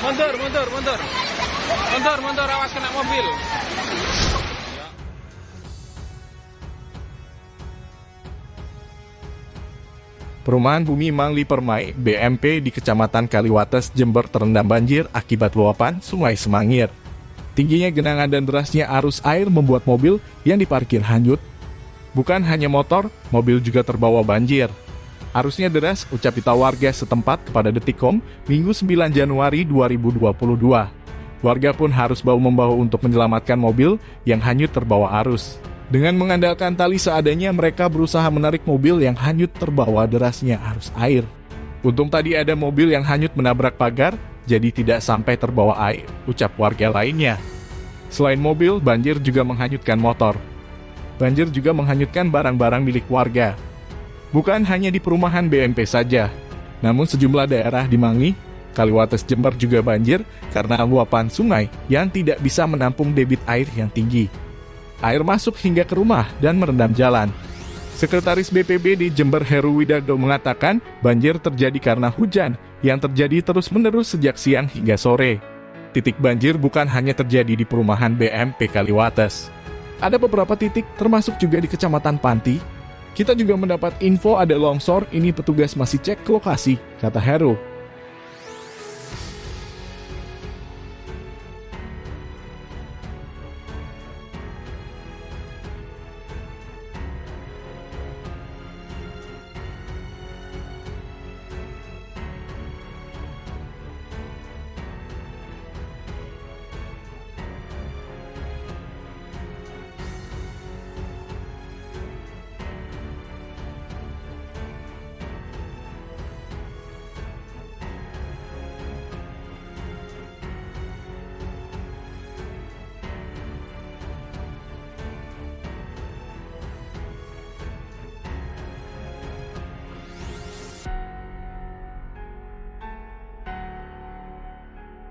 Mundur, mundur, mundur. Mundur, mundur, awas kena mobil. Perumahan Bumi Mangli Permai, BMP di Kecamatan Kaliwates, Jember terendam banjir akibat luapan Sungai Semangir. Tingginya genangan dan derasnya arus air membuat mobil yang diparkir hanyut. Bukan hanya motor, mobil juga terbawa banjir. Arusnya deras, ucap pita warga setempat kepada Detikcom Minggu 9 Januari 2022. Warga pun harus bahu-membahu untuk menyelamatkan mobil yang hanyut terbawa arus. Dengan mengandalkan tali seadanya, mereka berusaha menarik mobil yang hanyut terbawa derasnya arus air. Untung tadi ada mobil yang hanyut menabrak pagar, jadi tidak sampai terbawa air, ucap warga lainnya. Selain mobil, banjir juga menghanyutkan motor. Banjir juga menghanyutkan barang-barang milik warga. Bukan hanya di perumahan BMP saja, namun sejumlah daerah di Mangi, Kaliwates Jember juga banjir karena luapan sungai yang tidak bisa menampung debit air yang tinggi air masuk hingga ke rumah dan merendam jalan. Sekretaris BPB di Jember Heru Widardo mengatakan banjir terjadi karena hujan yang terjadi terus-menerus sejak siang hingga sore. Titik banjir bukan hanya terjadi di perumahan BMP Kaliwates. Ada beberapa titik termasuk juga di Kecamatan Panti. Kita juga mendapat info ada longsor, ini petugas masih cek lokasi, kata Heru.